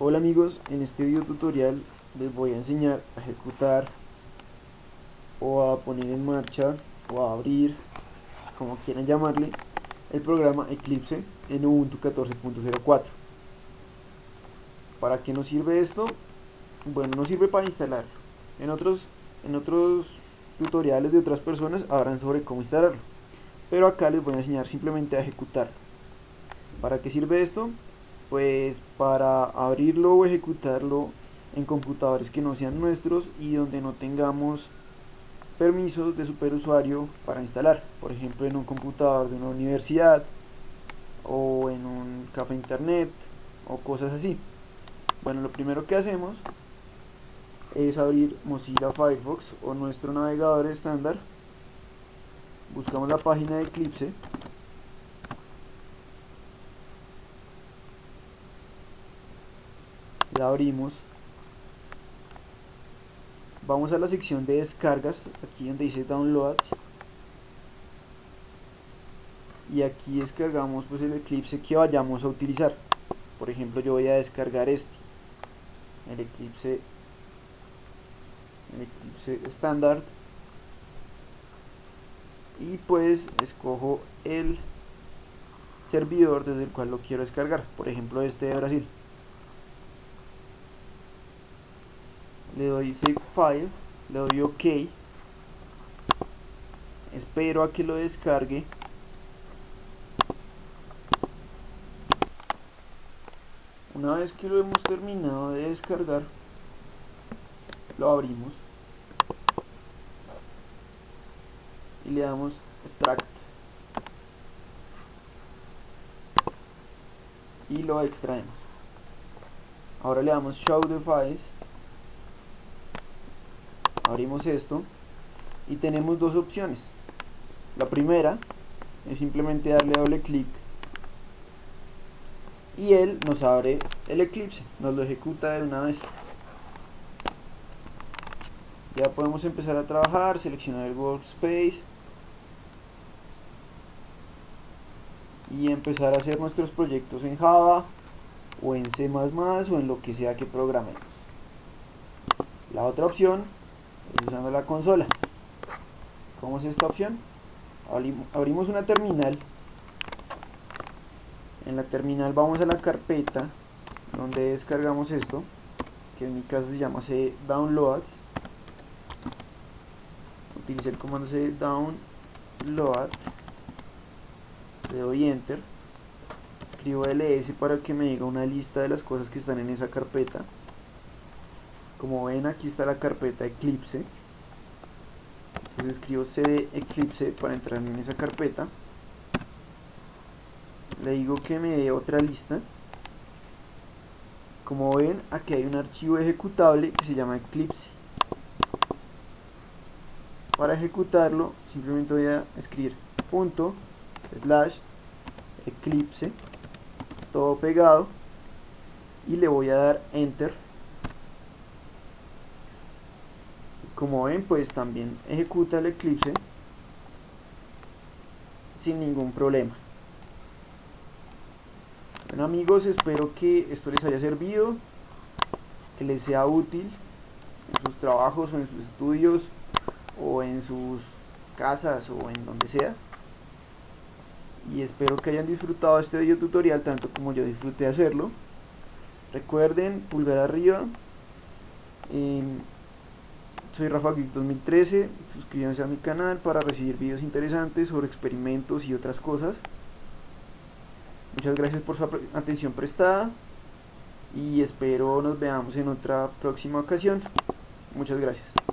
Hola amigos, en este video tutorial les voy a enseñar a ejecutar o a poner en marcha o a abrir, como quieran llamarle, el programa Eclipse en Ubuntu 14.04. ¿Para qué nos sirve esto? Bueno, nos sirve para instalarlo. En otros, en otros tutoriales de otras personas habrán sobre cómo instalarlo. Pero acá les voy a enseñar simplemente a ejecutarlo. ¿Para qué sirve esto? Pues para abrirlo o ejecutarlo en computadores que no sean nuestros y donde no tengamos permisos de superusuario para instalar. Por ejemplo en un computador de una universidad o en un café internet o cosas así. Bueno lo primero que hacemos es abrir Mozilla Firefox o nuestro navegador estándar. Buscamos la página de Eclipse la abrimos. Vamos a la sección de descargas aquí donde dice downloads. Y aquí descargamos pues el eclipse que vayamos a utilizar. Por ejemplo yo voy a descargar este. El eclipse el eclipse estándar. Y pues escojo el servidor desde el cual lo quiero descargar. Por ejemplo este de Brasil le doy save file le doy ok. Espero a que lo descargue. Una vez que lo hemos terminado de descargar lo abrimos. Y le damos extract. Y lo extraemos. Ahora le damos show the files abrimos esto y tenemos dos opciones. La primera es simplemente darle doble clic y él nos abre el eclipse nos lo ejecuta de una vez. Ya podemos empezar a trabajar seleccionar el workspace y empezar a hacer nuestros proyectos en Java o en C++ o en lo que sea que programemos. La otra opción usando la consola. ¿cómo es esta opción? abrimos una terminal. En la terminal vamos a la carpeta donde descargamos esto que en mi caso se llama C downloads. Utilicé el comando C downloads. Le doy enter. Escribo ls para que me diga una lista de las cosas que están en esa carpeta como ven aquí está la carpeta Eclipse. Entonces escribo cd Eclipse para entrar en esa carpeta. Le digo que me dé otra lista. Como ven aquí hay un archivo ejecutable que se llama Eclipse. Para ejecutarlo simplemente voy a escribir punto slash eclipse todo pegado y le voy a dar enter como ven pues también ejecuta el eclipse sin ningún problema. Bueno amigos espero que esto les haya servido que les sea útil en sus trabajos o en sus estudios o en sus casas o en donde sea. Y espero que hayan disfrutado este video tutorial tanto como yo disfruté hacerlo. Recuerden pulgar arriba soy Rafa 2013, suscríbanse a mi canal para recibir videos interesantes sobre experimentos y otras cosas. Muchas gracias por su atención prestada y espero nos veamos en otra próxima ocasión. Muchas gracias.